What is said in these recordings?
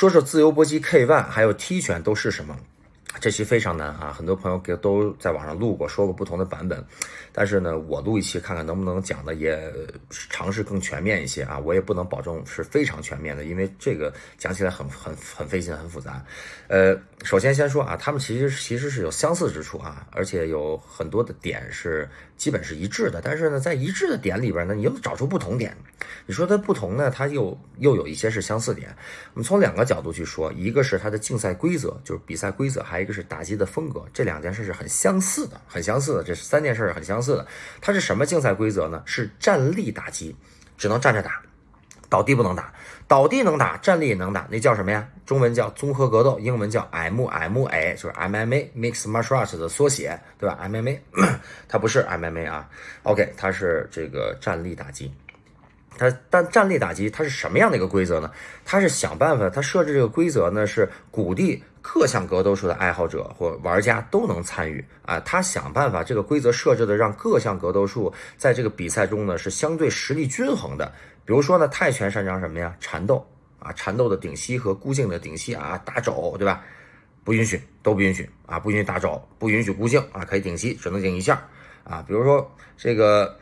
说说自由搏击 K1 还有踢拳都是什么？这期非常难啊，很多朋友给都在网上录过，说过不同的版本。但是呢，我录一期看看能不能讲的也尝试更全面一些啊。我也不能保证是非常全面的，因为这个讲起来很很很费劲，很复杂。呃，首先先说啊，他们其实其实是有相似之处啊，而且有很多的点是基本是一致的。但是呢，在一致的点里边呢，你又找出不同点。你说它不同呢，它又又有一些是相似点。我们从两个角度去说，一个是它的竞赛规则，就是比赛规则，还一个是打击的风格。这两件事是很相似的，很相似的。这三件事是很相似的。它是什么竞赛规则呢？是站立打击，只能站着打，倒地不能打。倒地能打，站立也能打，那叫什么呀？中文叫综合格斗，英文叫 MMA，就是 M M A Mix Martial Arts） 的缩写，对吧？MMA，它不是 MMA 啊。OK，它是这个站立打击。它但站立打击它是什么样的一个规则呢？它是想办法，它设置这个规则呢是鼓励各项格斗术的爱好者或玩家都能参与啊。他想办法这个规则设置的让各项格斗术在这个比赛中呢是相对实力均衡的。比如说呢，泰拳擅长什么呀？缠斗啊，缠斗的顶膝和孤颈的顶膝啊，打肘对吧？不允许，都不允许啊，不允许打肘，不允许孤颈啊，可以顶膝，只能顶一下啊。比如说这个。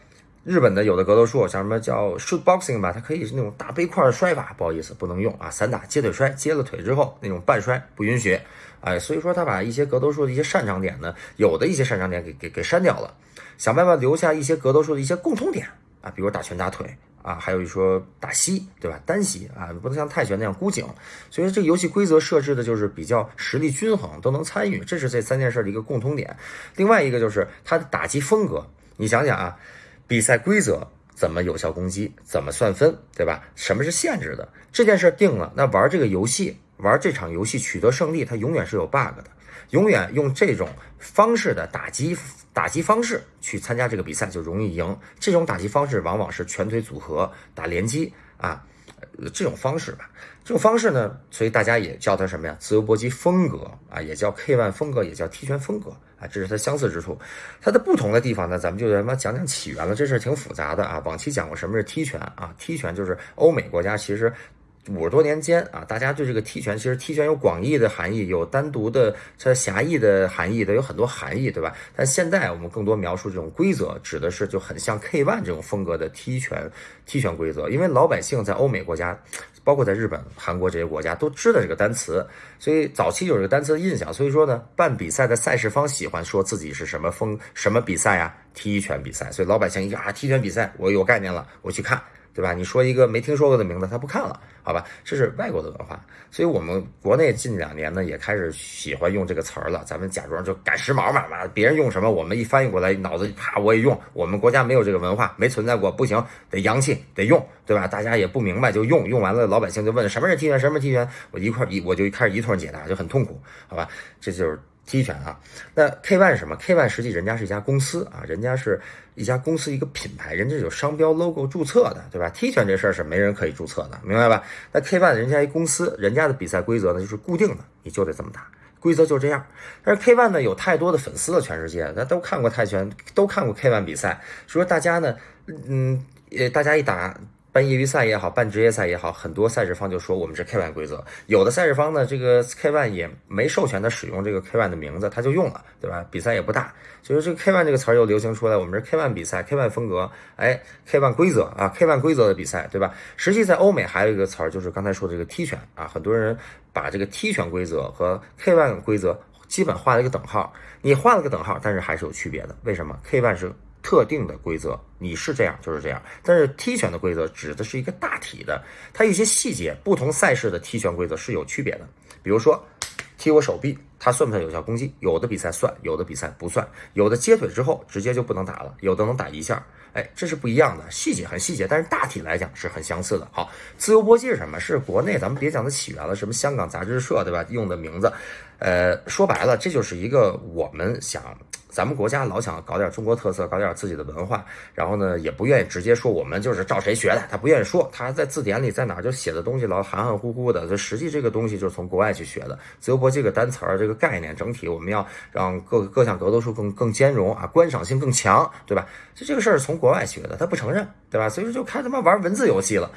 日本的有的格斗术，像什么叫 shoot boxing 吧，它可以是那种大背块摔法，不好意思，不能用啊。散打接腿摔，接了腿之后那种半摔不允许，哎，所以说他把一些格斗术的一些擅长点呢，有的一些擅长点给给给删掉了，想办法留下一些格斗术的一些共通点啊，比如打拳打腿啊，还有一说打膝，对吧？单膝啊，不能像泰拳那样箍颈。所以这个游戏规则设置的就是比较实力均衡，都能参与，这是这三件事的一个共通点。另外一个就是它的打击风格，你想想啊。比赛规则怎么有效攻击？怎么算分？对吧？什么是限制的？这件事定了，那玩这个游戏，玩这场游戏取得胜利，它永远是有 bug 的。永远用这种方式的打击打击方式去参加这个比赛就容易赢。这种打击方式往往是拳腿组合打连击啊，这种方式吧。这种方式呢，所以大家也叫它什么呀？自由搏击风格啊，也叫 K ONE 风格，也叫踢拳风格。啊，这是它相似之处，它的不同的地方呢，咱们就他妈讲讲起源了。这事挺复杂的啊。往期讲过什么是踢拳啊？踢拳就是欧美国家其实五十多年间啊，大家对这个踢拳，其实踢拳有广义的含义，有单独的它狭义的含义的，有很多含义，对吧？但现在我们更多描述这种规则，指的是就很像 K1 这种风格的踢拳踢拳规则，因为老百姓在欧美国家。包括在日本、韩国这些国家都知道这个单词，所以早期有这个单词的印象。所以说呢，办比赛的赛事方喜欢说自己是什么风、什么比赛呀？踢拳比赛。所以老百姓一啊，踢拳比赛，我有概念了，我去看。对吧？你说一个没听说过的名字，他不看了，好吧？这是外国的文化，所以我们国内近两年呢也开始喜欢用这个词儿了。咱们假装就赶时髦嘛，嘛，别人用什么，我们一翻译过来，脑子啪我也用。我们国家没有这个文化，没存在过，不行，得洋气，得用，对吧？大家也不明白就用，用完了老百姓就问什么是踢拳，什么是踢拳，我一块一我就开始一通解答，就很痛苦，好吧？这就是。踢拳啊，那 K1 是什么？K ONE 实际人家是一家公司啊，人家是一家公司一个品牌，人家有商标 logo 注册的，对吧？踢拳这事儿是没人可以注册的，明白吧？那 K ONE 人家一公司，人家的比赛规则呢就是固定的，你就得这么打，规则就这样。但是 K ONE 呢有太多的粉丝了，全世界，他都看过泰拳，都看过 K ONE 比赛，所以说大家呢，嗯，呃，大家一打。办业余赛也好，办职业赛也好，很多赛事方就说我们是 K ONE 规则。有的赛事方呢，这个 K ONE 也没授权他使用这个 K ONE 的名字，他就用了，对吧？比赛也不大，所以说这个 K ONE 这个词儿又流行出来，我们是 K ONE 比赛，K ONE 风格，哎，K ONE 规则啊，K ONE 规则的比赛，对吧？实际在欧美还有一个词儿，就是刚才说的这个踢拳啊，很多人把这个踢拳规则和 K ONE 规则基本画了一个等号。你画了个等号，但是还是有区别的。为什么？K ONE 是。特定的规则，你是这样就是这样。但是踢拳的规则指的是一个大体的，它一些细节，不同赛事的踢拳规则是有区别的。比如说，踢我手臂，它算不算有效攻击？有的比赛算，有的比赛不算。有的接腿之后直接就不能打了，有的能打一下。哎，这是不一样的，细节很细节，但是大体来讲是很相似的。好，自由搏击是什么？是国内咱们别讲它起源了，什么香港杂志社对吧？用的名字，呃，说白了，这就是一个我们想。咱们国家老想搞点中国特色，搞点自己的文化，然后呢，也不愿意直接说我们就是照谁学的，他不愿意说，他在字典里在哪儿就写的东西老含含糊糊的，就实际这个东西就是从国外去学的。自由搏击这个单词儿，这个概念整体，我们要让各各项格斗术更更兼容啊，观赏性更强，对吧？就这个事儿从国外学的，他不承认，对吧？所以说就开他妈玩文字游戏了。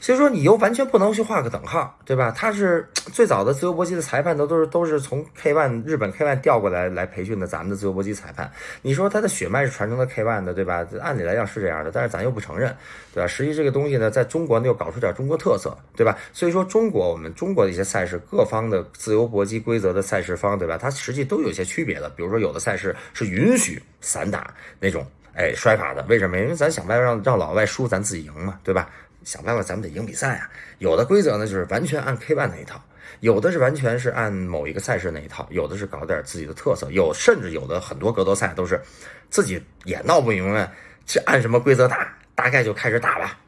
所以说你又完全不能去画个等号，对吧？他是最早的自由搏击的裁判，都都是都是从 K ONE 日本 K ONE 调过来来培训的咱们的自由搏击裁判。你说他的血脉是传承的 K ONE 的，对吧？按理来讲是这样的，但是咱又不承认，对吧？实际这个东西呢，在中国呢又搞出点中国特色，对吧？所以说中国我们中国的一些赛事，各方的自由搏击规则的赛事方，对吧？它实际都有些区别的。比如说有的赛事是允许散打那种，哎，摔法的，为什么？因为咱想办法让让老外输，咱自己赢嘛，对吧？想办法，咱们得赢比赛啊！有的规则呢，就是完全按 K ONE 那一套；有的是完全是按某一个赛事那一套；有的是搞点自己的特色；有甚至有的很多格斗赛都是自己也闹不明白是按什么规则打，大概就开始打吧，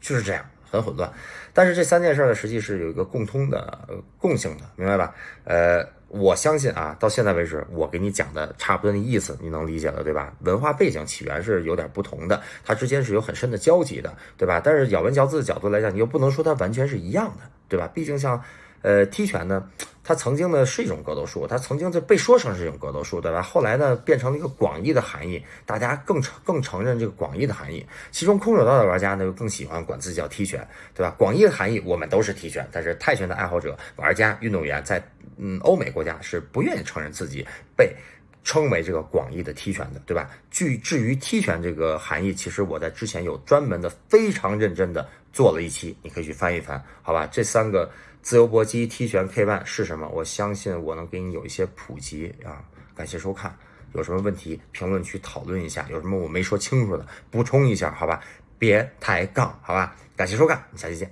就是这样，很混乱。但是这三件事呢，实际是有一个共通的、共性的，明白吧？呃。我相信啊，到现在为止，我给你讲的差不多的意思，你能理解了，对吧？文化背景起源是有点不同的，它之间是有很深的交集的，对吧？但是咬文嚼字的角度来讲，你又不能说它完全是一样的，对吧？毕竟像。呃，踢拳呢，它曾经呢是一种格斗术，它曾经就被说成是一种格斗术，对吧？后来呢变成了一个广义的含义，大家更承更承认这个广义的含义。其中空手道的玩家呢更喜欢管自己叫踢拳，对吧？广义的含义我们都是踢拳，但是泰拳的爱好者、玩家、运动员在嗯欧美国家是不愿意承认自己被称为这个广义的踢拳的，对吧？据至于踢拳这个含义，其实我在之前有专门的非常认真的做了一期，你可以去翻一翻，好吧？这三个。自由搏击、踢拳、K ONE 是什么？我相信我能给你有一些普及啊！感谢收看，有什么问题评论区讨论一下，有什么我没说清楚的补充一下，好吧？别抬杠，好吧？感谢收看，下期见。